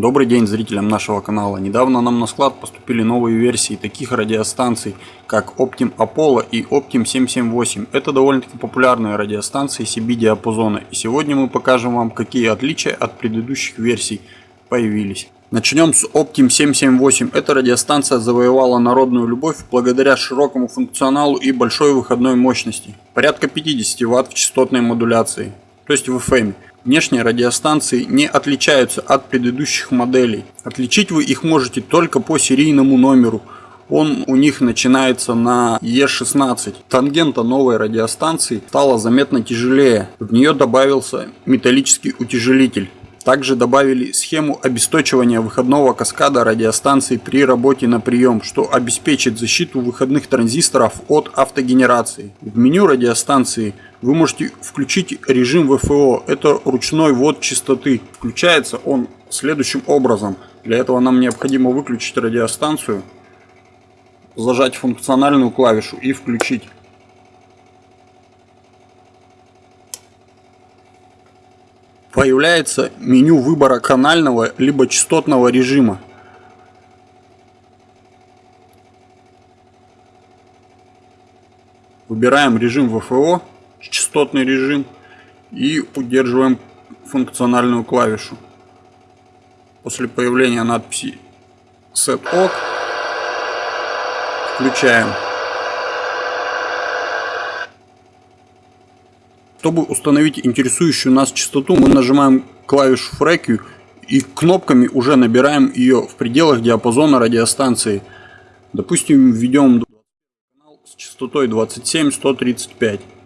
Добрый день зрителям нашего канала. Недавно нам на склад поступили новые версии таких радиостанций, как Optim Apollo и Optim 778. Это довольно-таки популярные радиостанции CB диапазона. И сегодня мы покажем вам, какие отличия от предыдущих версий появились. Начнем с Optim 778. Эта радиостанция завоевала народную любовь благодаря широкому функционалу и большой выходной мощности. Порядка 50 Вт в частотной модуляции, то есть в FM. Внешние радиостанции не отличаются от предыдущих моделей. Отличить вы их можете только по серийному номеру. Он у них начинается на E16. Тангента новой радиостанции стала заметно тяжелее. В нее добавился металлический утяжелитель. Также добавили схему обесточивания выходного каскада радиостанции при работе на прием, что обеспечит защиту выходных транзисторов от автогенерации. В меню радиостанции вы можете включить режим ВФО, это ручной ввод частоты. Включается он следующим образом. Для этого нам необходимо выключить радиостанцию, зажать функциональную клавишу и включить. появляется меню выбора канального либо частотного режима. Выбираем режим ВФО, частотный режим и удерживаем функциональную клавишу. После появления надписи Set OK включаем. Чтобы установить интересующую нас частоту, мы нажимаем клавишу FREQ и кнопками уже набираем ее в пределах диапазона радиостанции. Допустим, введем канал с частотой 27135.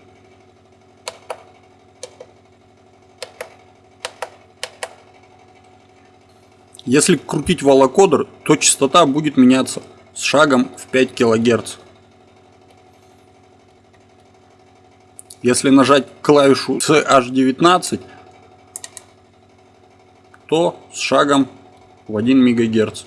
Если крутить волокодер, то частота будет меняться с шагом в 5 кГц. Если нажать клавишу CH19, то с шагом в 1 МГц.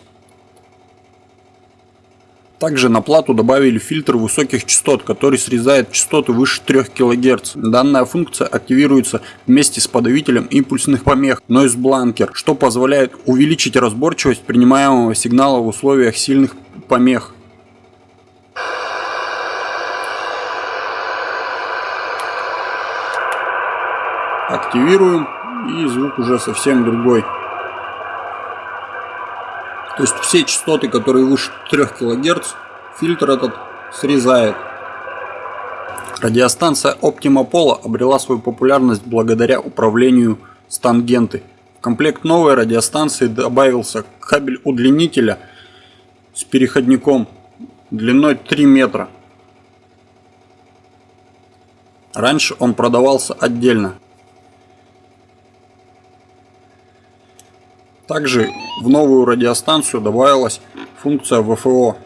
Также на плату добавили фильтр высоких частот, который срезает частоты выше 3 кГц. Данная функция активируется вместе с подавителем импульсных помех Noise Blanker, что позволяет увеличить разборчивость принимаемого сигнала в условиях сильных помех. активируем и звук уже совсем другой. То есть все частоты, которые выше 3 кГц, фильтр этот срезает. Радиостанция Optima Polo обрела свою популярность благодаря управлению с тангенты. В комплект новой радиостанции добавился кабель удлинителя с переходником длиной 3 метра. Раньше он продавался отдельно. Также в новую радиостанцию добавилась функция ВФО.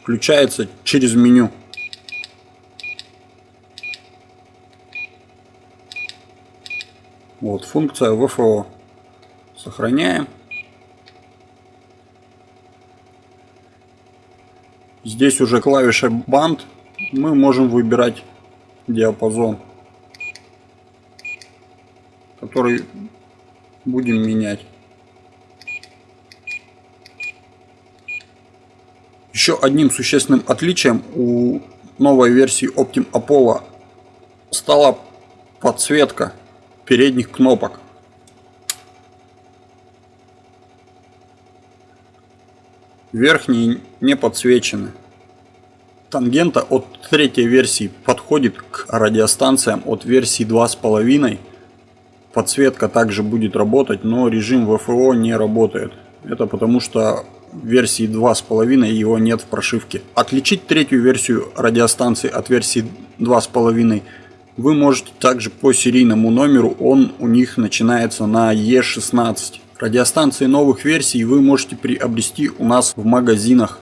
Включается через меню. Вот функция ВФО. Сохраняем. Здесь уже клавиша банд. Мы можем выбирать диапазон, который будем менять. Еще одним существенным отличием у новой версии Optim Apollo стала подсветка передних кнопок. Верхние не подсвечены. Тангента от третьей версии подходит к радиостанциям от версии 2.5 Подсветка также будет работать, но режим ВФО не работает. Это потому что версии 2.5 его нет в прошивке. Отличить третью версию радиостанции от версии 2.5 вы можете также по серийному номеру, он у них начинается на E16. Радиостанции новых версий вы можете приобрести у нас в магазинах.